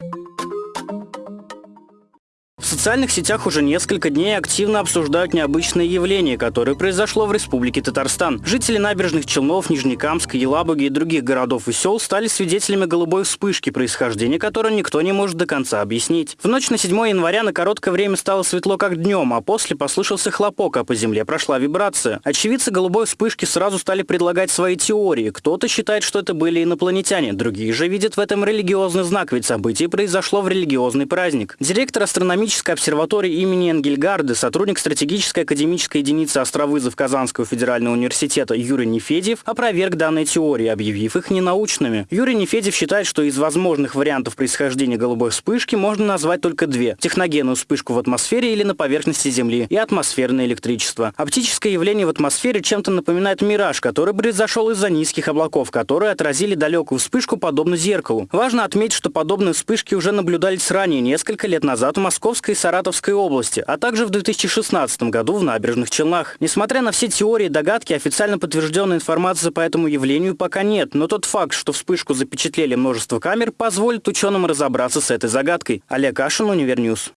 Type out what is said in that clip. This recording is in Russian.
you В социальных сетях уже несколько дней активно обсуждают необычное явление, которое произошло в Республике Татарстан. Жители набережных Челнов, Нижнекамска, Елабуги и других городов и сел стали свидетелями голубой вспышки, происхождения которой никто не может до конца объяснить. В ночь на 7 января на короткое время стало светло как днем, а после послышался хлопок, а по земле прошла вибрация. Очевидцы голубой вспышки сразу стали предлагать свои теории. Кто-то считает, что это были инопланетяне, другие же видят в этом религиозный знак, ведь событие произошло в религиозный праздник. Директор астрономического Астрономической обсерватории имени Энгельгарды, сотрудник стратегической академической единицы Островызов Казанского федерального университета Юрий Нефедьев опроверг данные теории, объявив их ненаучными. Юрий Нефедьев считает, что из возможных вариантов происхождения голубой вспышки можно назвать только две – техногенную вспышку в атмосфере или на поверхности Земли и атмосферное электричество. Оптическое явление в атмосфере чем-то напоминает мираж, который произошел из-за низких облаков, которые отразили далекую вспышку подобно зеркалу. Важно отметить, что подобные вспышки уже наблюдались ранее, несколько лет назад в Московском... Московской и Саратовской области, а также в 2016 году в Набережных Челнах. Несмотря на все теории и догадки, официально подтвержденной информации по этому явлению пока нет, но тот факт, что вспышку запечатлели множество камер, позволит ученым разобраться с этой загадкой. Олег Кашин, Univer News.